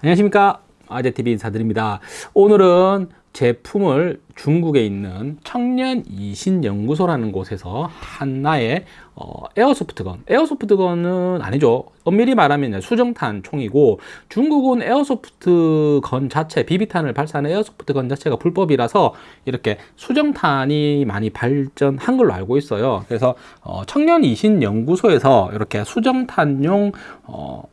안녕하십니까? 아재TV 인사드립니다. 오늘은 제품을 중국에 있는 청년 이신연구소라는 곳에서 한나의 어, 에어소프트건. 에어소프트건은 아니죠. 엄밀히 말하면 수정탄 총이고 중국은 에어소프트건 자체 비비탄을 발사하는 에어소프트건 자체가 불법이라서 이렇게 수정탄이 많이 발전한 걸로 알고 있어요. 그래서 어, 청년 이신연구소에서 이렇게 수정탄용 어,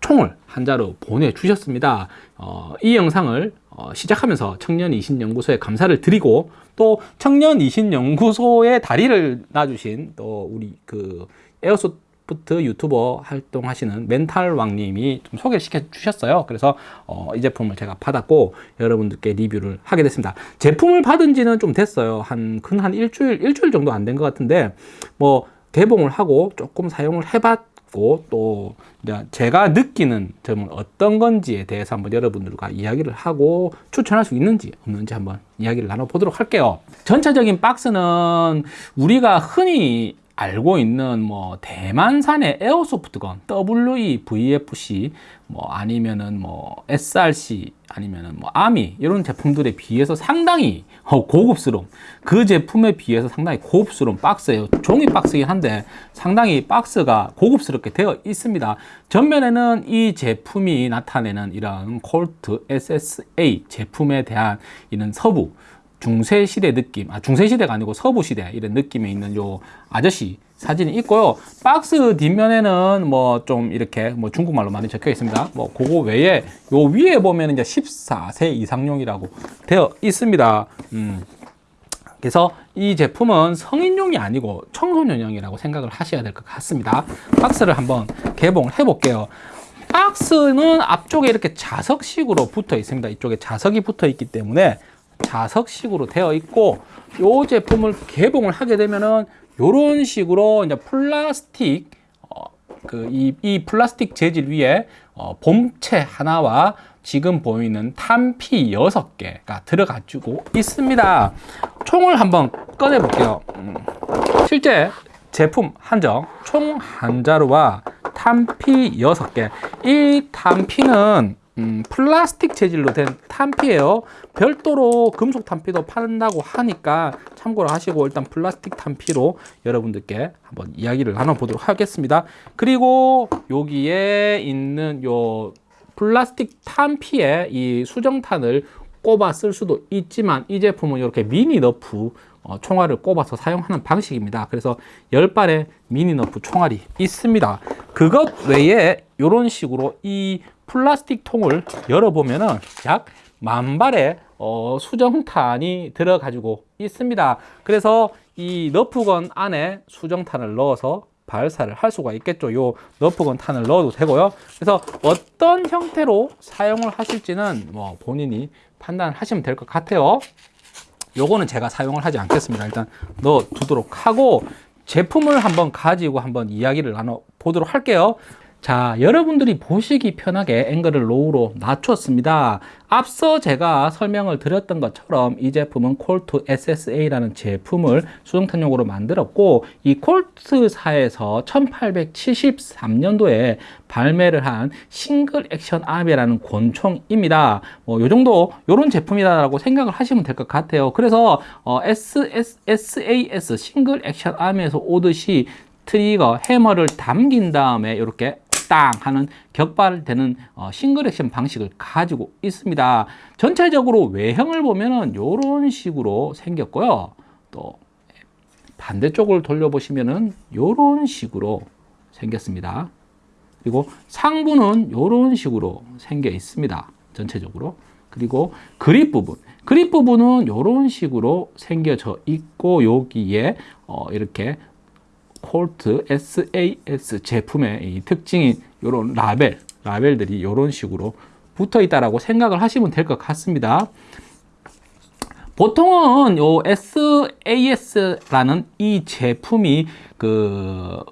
총을 한자로 보내주셨습니다. 어, 이 영상을 어, 시작하면서 청년 이신연구소에 감사를 드리고 또 청년 이신연구소에 다리를 놔주신 또 우리 그 에어소프트 유튜버 활동하시는 멘탈 왕님이 좀 소개시켜 주셨어요. 그래서 어, 이 제품을 제가 받았고 여러분들께 리뷰를 하게 됐습니다. 제품을 받은 지는 좀 됐어요. 한 근 한 일주일 일주일 정도 안 된 것 같은데 뭐 개봉을 하고 조금 사용을 해봤 있고 또 제가 느끼는 점은 어떤 건지에 대해서 한번 여러분들과 이야기를 하고 추천할 수 있는지 없는지 한번 이야기를 나눠보도록 할게요. 전체적인 박스는 우리가 흔히 알고 있는 뭐 대만산의 에어소프트건 WE-VFC 뭐 아니면은 뭐 SRC 아니면은 뭐 아미 이런 제품들에 비해서 상당히 어, 고급스러운 그 제품에 비해서 상당히 고급스러운 박스예요. 종이 박스이긴 한데 상당히 박스가 고급스럽게 되어 있습니다. 전면에는 이 제품이 나타내는 이런 콜트 SSA 제품에 대한 이런 서부 중세시대 느낌, 아, 중세시대가 아니고 서부시대 이런 느낌에 있는 요 아저씨 사진이 있고요. 박스 뒷면에는 뭐 좀 이렇게 뭐 중국말로 많이 적혀 있습니다. 뭐 그거 외에 요 위에 보면 이제 14세 이상용이라고 되어 있습니다. 음. 그래서 이 제품은 성인용이 아니고 청소년용이라고 생각을 하셔야 될 것 같습니다. 박스를 한번 개봉을 해 볼게요. 박스는 앞쪽에 이렇게 자석식으로 붙어 있습니다. 이쪽에 자석이 붙어 있기 때문에 자석식으로 되어 있고 이 제품을 개봉을 하게 되면은 이런 식으로 이제 플라스틱 어, 그이 이 플라스틱 재질 위에 어, 봄체 하나와 지금 보이는 탄피 6개가 들어가지고 있습니다. 총을 한번 꺼내 볼게요. 음, 실제 제품 한정 총 한 자루와 탄피 6개. 이 탄피는 음, 플라스틱 재질로 된 탄피예요. 별도로 금속 탄피도 판다고 하니까 참고로 하시고 일단 플라스틱 탄피로 여러분들께 한번 이야기를 나눠보도록 하겠습니다. 그리고 여기에 있는 요 플라스틱 탄피에 이 수정탄을 꼽아 쓸 수도 있지만 이 제품은 이렇게 미니 너프 어, 총알을 꼽아서 사용하는 방식입니다 그래서 10발의 미니 너프 총알이 있습니다 그것 외에 이런 식으로 이 플라스틱 통을 열어보면 은 약 만발의 어, 수정탄이 들어가지고 있습니다. 그래서 이 너프건 안에 수정탄을 넣어서 발사를 할 수가 있겠죠. 요 너프건 탄을 넣어도 되고요. 그래서 어떤 형태로 사용을 하실지는 뭐 본인이 판단하시면 될 것 같아요. 요거는 제가 사용을 하지 않겠습니다. 일단 넣어 두도록 하고 제품을 한번 가지고 한번 이야기를 나눠 보도록 할게요. 자 여러분들이 보시기 편하게 앵글을 로우로 낮췄습니다. 앞서 제가 설명을 드렸던 것처럼 이 제품은 콜트 SSA라는 제품을 수정탄용으로 만들었고 이 콜트사에서 1873년도에 발매를 한 Single Action Army라는 권총입니다. 뭐, 요 정도 요런 제품이다라고 생각을 하시면 될 것 같아요. 그래서 어, SSAS Single Action Army에서 보듯이 트리거 해머를 당긴 다음에 이렇게 땅 하는 격발되는 어, 싱글 액션 방식을 가지고 있습니다. 전체적으로 외형을 보면은 이런 식으로 생겼고요. 또 반대쪽을 돌려보시면은 이런 식으로 생겼습니다. 그리고 상부는 이런 식으로 생겨 있습니다. 전체적으로. 그리고 그립 부분. 그립 부분은 이런 식으로 생겨져 있고 여기에 어, 이렇게 콜트 SAS 제품의 특징인 이런 라벨, 라벨들이 이런 식으로 붙어 있다라고 생각을 하시면 될 것 같습니다. 보통은 요 SAS라는 이 제품이 그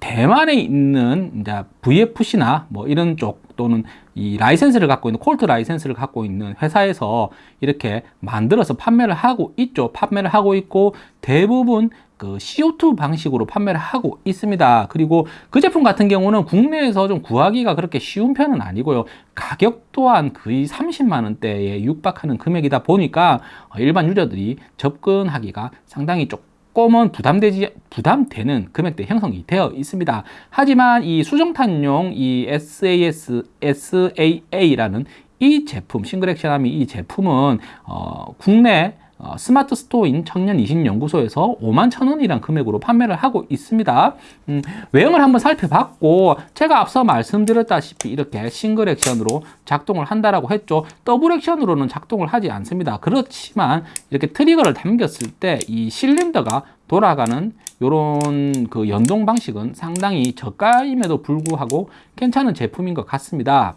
대만에 있는 이제 VFC나 뭐 이런 쪽 또는 이 라이센스를 갖고 있는 콜트 라이센스를 갖고 있는 회사에서 이렇게 만들어서 판매를 하고 있죠. 판매를 하고 있고 대부분 그 CO2 방식으로 판매를 하고 있습니다. 그리고 그 제품 같은 경우는 국내에서 좀 구하기가 그렇게 쉬운 편은 아니고요. 가격 또한 거의 30만 원대에 육박하는 금액이다 보니까 일반 유저들이 접근하기가 상당히 조금은 부담되지 부담되는 금액대 형성이 되어 있습니다. 하지만 이 수정탄용 이 SAS SAA라는 이 제품 Single Action Army 이 제품은 어, 국내 어, 스마트 스토어인 청년 이신 연구소에서 5만 천 원이란 금액으로 판매를 하고 있습니다. 음, 외형을 한번 살펴봤고 제가 앞서 말씀드렸다시피 이렇게 single action으로 작동을 한다라고 했죠. double action으로는 작동을 하지 않습니다. 그렇지만 이렇게 트리거를 당겼을 때 이 실린더가 돌아가는 이런 그 연동 방식은 상당히 저가임에도 불구하고 괜찮은 제품인 것 같습니다.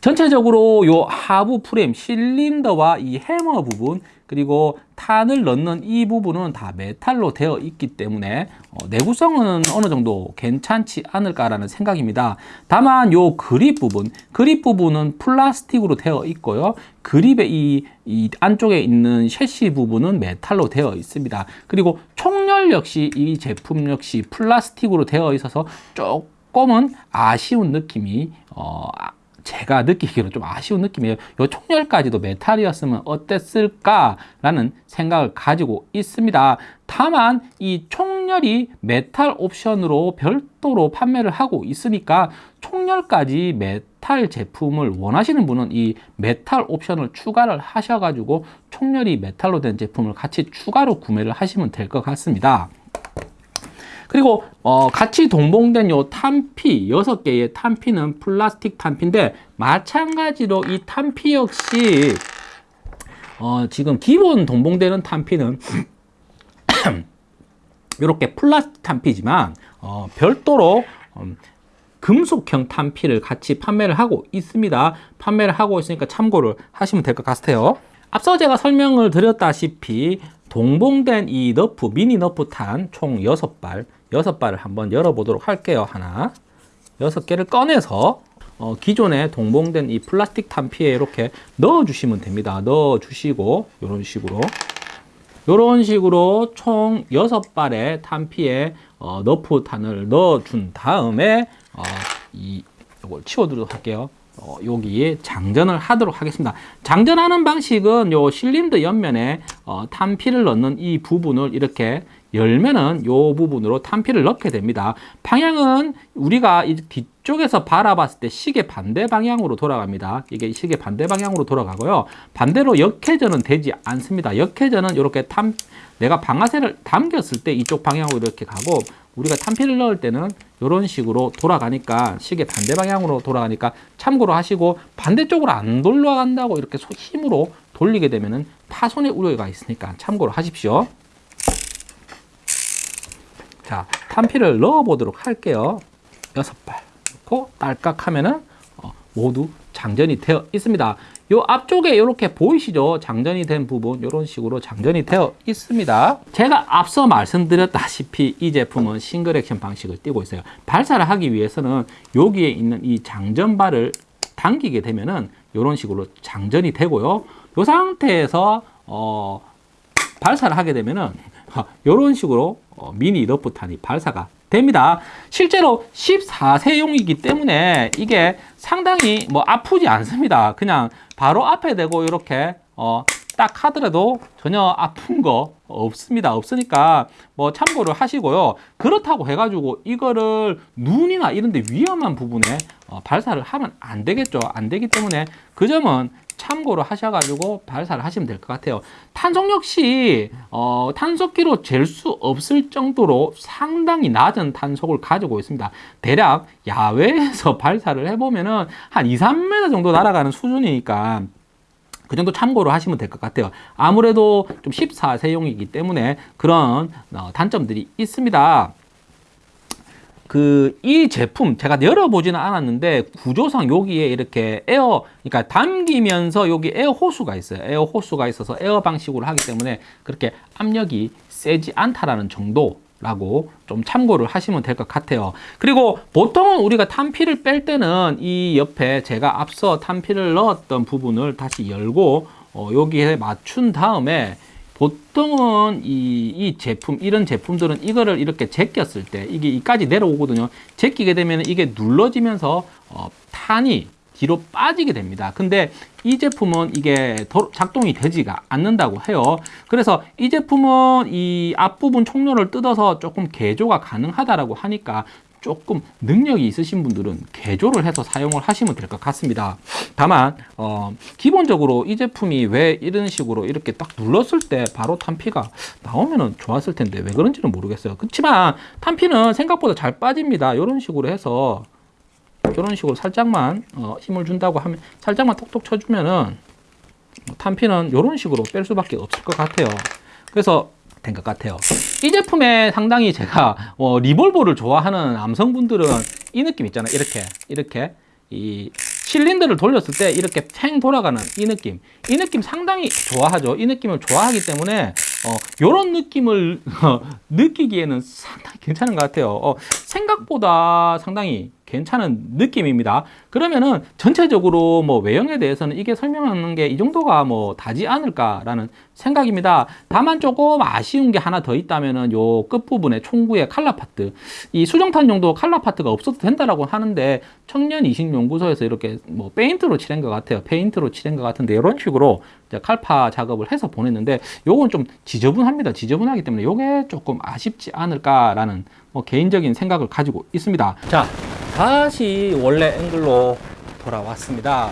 전체적으로 요 하부 프레임 실린더와 이 해머 부분 그리고 탄을 넣는 이 부분은 다 메탈로 되어 있기 때문에 어, 내구성은 어느 정도 괜찮지 않을까라는 생각입니다. 다만 요 그립 부분, 그립 부분은 플라스틱으로 되어 있고요. 그립의 이, 이 안쪽에 있는 섀시 부분은 메탈로 되어 있습니다. 그리고 총열 역시 이 제품 역시 플라스틱으로 되어 있어서 조금은 아쉬운 느낌이 어, 제가 느끼기로 좀 아쉬운 느낌이에요. 이 총열까지도 메탈이었으면 어땠을까 라는 생각을 가지고 있습니다. 다만 이 총열이 메탈 옵션으로 별도로 판매를 하고 있으니까 총열까지 메탈 제품을 원하시는 분은 이 메탈 옵션을 추가를 하셔가지고 총열이 메탈로 된 제품을 같이 추가로 구매를 하시면 될 것 같습니다. 그리고 어, 같이 동봉된 요 탄피 여섯 개의 탄피는 플라스틱 탄피인데 마찬가지로 이 탄피 역시 어, 지금 기본 동봉되는 탄피는 이렇게 플라스틱 탄피지만 어, 별도로 음, 금속형 탄피를 같이 판매를 하고 있습니다. 판매를 하고 있으니까 참고를 하시면 될 것 같아요. 앞서 제가 설명을 드렸다시피 동봉된 이 너프 미니 너프 탄 총 6발 여섯 발을 한번 열어보도록 할게요. 하나, 여섯 개를 꺼내서 어, 기존에 동봉된 이 플라스틱 탄피에 이렇게 넣어주시면 됩니다. 넣어주시고 이런 식으로 이런 식으로 총 여섯 발의 탄피에 어, 너프 탄을 넣어준 다음에 어, 이 이걸 치워두도록 할게요. 어, 여기에 장전을 하도록 하겠습니다. 장전하는 방식은 요 실린더 옆면에 어, 탄피를 넣는 이 부분을 이렇게 열면은 요 부분으로 탄피를 넣게 됩니다. 방향은 우리가 이 뒤쪽에서 바라봤을 때 시계 반대 방향으로 돌아갑니다. 이게 시계 반대 방향으로 돌아가고요. 반대로 역회전은 되지 않습니다. 역회전은 이렇게 탄 내가 방아쇠를 당겼을 때 이쪽 방향으로 이렇게 가고 우리가 탄피를 넣을 때는 이런 식으로 돌아가니까 시계 반대 방향으로 돌아가니까 참고로 하시고 반대쪽으로 안 돌아간다고 이렇게 힘으로 돌리게 되면은 파손의 우려가 있으니까 참고로 하십시오. 자, 탄피를 넣어 보도록 할게요. 여섯 발 넣고 딸깍 하면은 어, 모두 장전이 되어 있습니다. 요 앞쪽에 이렇게 보이시죠? 장전이 된 부분 이런 식으로 장전이 되어 있습니다. 제가 앞서 말씀드렸다시피 이 제품은 싱글 액션 방식을 띄고 있어요. 발사를 하기 위해서는 여기에 있는 이 장전발을 당기게 되면은 이런 식으로 장전이 되고요. 이 상태에서 어, 발사를 하게 되면은 이런 식으로 어, 미니 너프탄이 발사가 됩니다. 실제로 14세용이기 때문에 이게 상당히 뭐 아프지 않습니다. 그냥 바로 앞에 대고 이렇게 어, 딱 하더라도 전혀 아픈 거 없습니다. 없으니까 뭐 참고를 하시고요. 그렇다고 해가지고 이거를 눈이나 이런 데 위험한 부분에 어, 발사를 하면 안 되겠죠. 안 되기 때문에 그 점은 참고로 하셔가지고 발사를 하시면 될 것 같아요. 탄속 역시 어, 탄속기로 잴 수 없을 정도로 상당히 낮은 탄속을 가지고 있습니다. 대략 야외에서 발사를 해보면은 한 2, 3m 정도 날아가는 수준이니까 그 정도 참고로 하시면 될 것 같아요. 아무래도 좀 14세용이기 때문에 그런 어, 단점들이 있습니다. 그 이 제품 제가 열어보지는 않았는데 구조상 여기에 이렇게 에어 그러니까 당기면서 여기 에어 호스가 있어요 에어 호스가 있어서 에어 방식으로 하기 때문에 그렇게 압력이 세지 않다라는 정도 라고 좀 참고를 하시면 될 것 같아요. 그리고 보통은 우리가 탄피를 뺄 때는 이 옆에 제가 앞서 탄피를 넣었던 부분을 다시 열고 어, 여기에 맞춘 다음에 보통은 이, 이 제품, 이런 제품들은 이거를 이렇게 제꼈을 때 이게 이까지 내려오거든요. 제끼게 되면 이게 눌러지면서 어, 탄이 뒤로 빠지게 됩니다. 근데 이 제품은 이게 도- 작동이 되지가 않는다고 해요. 그래서 이 제품은 이 앞부분 총료를 뜯어서 조금 개조가 가능하다라고 하니까 조금 능력이 있으신 분들은 개조를 해서 사용을 하시면 될 것 같습니다. 다만 어, 기본적으로 이 제품이 왜 이런 식으로 이렇게 딱 눌렀을 때 바로 탄피가 나오면은 좋았을 텐데 왜 그런지는 모르겠어요. 그렇지만 탄피는 생각보다 잘 빠집니다. 이런 식으로 해서 이런 식으로 살짝만 어, 힘을 준다고 하면 살짝만 톡톡 쳐주면은 뭐 탄피는 이런 식으로 뺄 수밖에 없을 것 같아요. 그래서 된 것 같아요. 이 제품에 상당히 제가 어, 리볼버를 좋아하는 남성분들은 이 느낌 있잖아요. 이렇게 이렇게 이 실린더를 돌렸을 때 이렇게 팽 돌아가는 이 느낌 이 느낌 상당히 좋아하죠 이 느낌을 좋아하기 때문에 어, 이런 느낌을 어, 느끼기에는 상당히 괜찮은 것 같아요 어, 생각보다 상당히 괜찮은 느낌입니다 그러면은 전체적으로 뭐 외형에 대해서는 이게 설명하는 게 이 정도가 뭐 다지 않을까라는 생각입니다 다만 조금 아쉬운 게 하나 더 있다면은 요 끝부분에 총구의 color part 이 수정탄용도 칼라 파트가 없어도 된다라고 하는데 청년 이식 연구소에서 이렇게 뭐 페인트로 칠한 것 같아요. 페인트로 칠한 것 같은데 이런 식으로 이제 칼파 작업을 해서 보냈는데 요건 좀 지저분합니다. 지저분하기 때문에 요게 조금 아쉽지 않을까라는 뭐 개인적인 생각을 가지고 있습니다. 자, 다시 원래 앵글로 돌아왔습니다.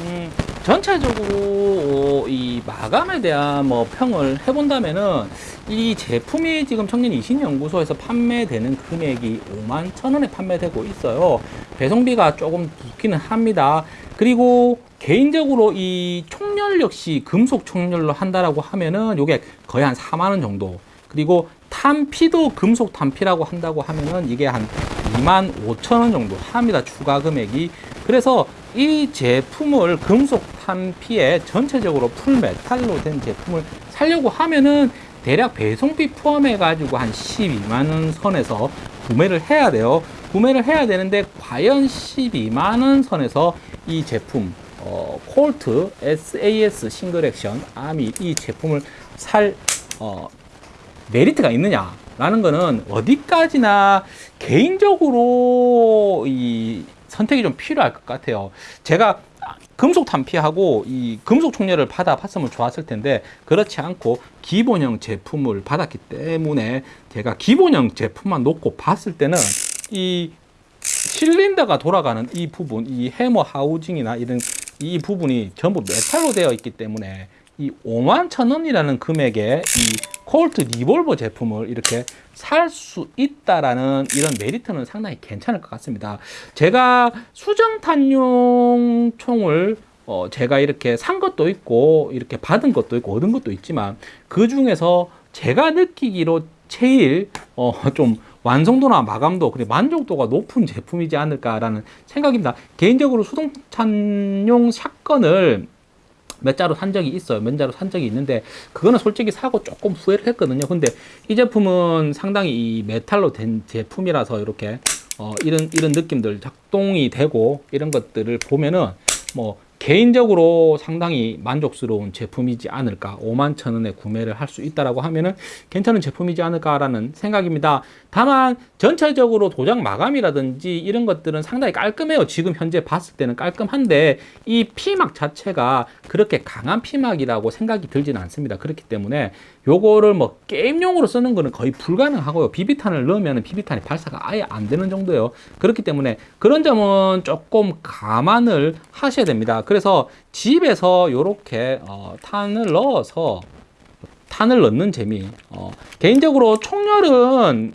음, 전체적으로 이 마감에 대한 뭐 평을 해본다면은 이 제품이 지금 청년 이신연구소에서 판매되는 금액이 5만 천 원에 판매되고 있어요. 배송비가 조금 붙기는 합니다. 그리고 개인적으로 이 총열 역시 금속 총열로 한다라고 하면은 요게 거의 한 4만 원 정도. 그리고 탄피도 금속 탄피라고 한다고 하면은 이게 한 2만 5천 원 정도 합니다. 추가 금액이. 그래서 이 제품을 금속 탄피에 전체적으로 full metal로 된 제품을 살려고 하면은 대략 배송비 포함해 가지고 한 12만 원 선에서 구매를 해야 돼요. 구매를 해야 되는데 과연 12만 원 선에서 이 제품 어, 콜트 SAS Single Action Army 이 제품을 살 어, 메리트가 있느냐 라는 거는 어디까지나 개인적으로 이 선택이 좀 필요할 것 같아요. 제가 금속 탄피하고 이 금속 총열을 받아 봤으면 좋았을 텐데 그렇지 않고 기본형 제품을 받았기 때문에 제가 기본형 제품만 놓고 봤을 때는 이 실린더가 돌아가는 이 부분, 이 해머 하우징이나 이런 이 부분이 전부 메탈로 되어 있기 때문에 이 5만 천 원이라는 금액의 이 콜트 리볼버 제품을 이렇게 살 수 있다라는 이런 메리트는 상당히 괜찮을 것 같습니다. 제가 수정탄용 총을 어 제가 이렇게 산 것도 있고 이렇게 받은 것도 있고 얻은 것도 있지만 그 중에서 제가 느끼기로 제일 어 좀 완성도나 마감도 그리고 만족도가 높은 제품이지 않을까라는 생각입니다. 개인적으로 수동탄용 shotgun을 몇 자로 산 적이 있어요. 몇 자로 산 적이 있는데 그거는 솔직히 사고 조금 후회를 했거든요. 근데 이 제품은 상당히 이 메탈로 된 제품이라서 이렇게 어 이런 이런 느낌들 작동이 되고 이런 것들을 보면은 뭐 개인적으로 상당히 만족스러운 제품이지 않을까 5만 천 원에 구매를 할 수 있다라고 하면은 괜찮은 제품이지 않을까라는 생각입니다. 다만 전체적으로 도장 마감이라든지 이런 것들은 상당히 깔끔해요. 지금 현재 봤을 때는 깔끔한데 이 피막 자체가 그렇게 강한 피막이라고 생각이 들지는 않습니다. 그렇기 때문에 요거를 뭐 게임용으로 쓰는 거는 거의 불가능하고요. 비비탄을 넣으면 비비탄이 발사가 아예 안 되는 정도예요. 그렇기 때문에 그런 점은 조금 감안을 하셔야 됩니다. 그래서 집에서 이렇게 어, 탄을 넣어서 탄을 넣는 재미. 어, 개인적으로 총열은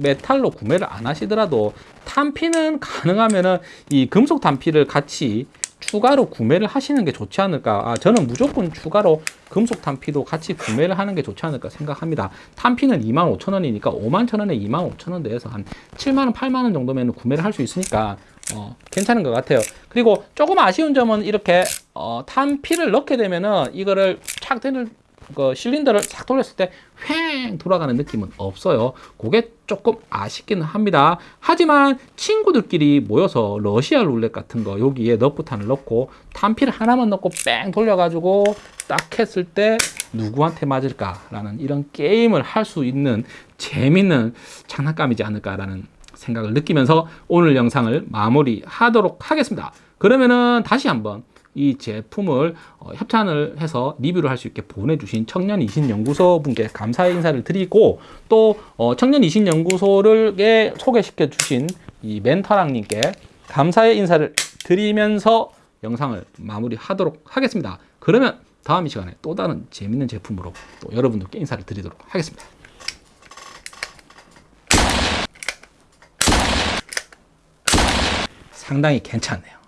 메탈로 구매를 안 하시더라도 탄피는 가능하면은 이 금속 탄피를 같이 추가로 구매를 하시는 게 좋지 않을까. 아, 저는 무조건 추가로 금속 탄피도 같이 구매를 하는 게 좋지 않을까 생각합니다. 탄피는 2만 5천 원이니까 5만 천 원에 2만 5천 원 대해서 한 7만 원, 8만 원 정도면 구매를 할 수 있으니까 어, 괜찮은 것 같아요. 그리고 조금 아쉬운 점은 이렇게 어, 탄피를 넣게 되면은 이거를 착 그 실린더를 싹 돌렸을 때 휑 돌아가는 느낌은 없어요. 그게 조금 아쉽기는 합니다. 하지만 친구들끼리 모여서 러시아 룰렛 같은 거 여기에 너프탄을 넣고 탄피를 하나만 넣고 뺑 돌려가지고 딱 했을 때 누구한테 맞을까 라는 이런 게임을 할 수 있는 재밌는 장난감이지 않을까 라는 생각을 느끼면서 오늘 영상을 마무리 하도록 하겠습니다. 그러면은 다시 한번 이 제품을 어, 협찬을 해서 리뷰를 할 수 있게 보내주신 청년 이신 연구소 분께 감사의 인사를 드리고 또 어, 청년 이신 연구소를 에 소개시켜 주신 이 멘터랑님께 감사의 인사를 드리면서 영상을 마무리하도록 하겠습니다. 그러면 다음 이 시간에 또 다른 재밌는 제품으로 또 여러분들께 인사를 드리도록 하겠습니다. 상당히 괜찮네요.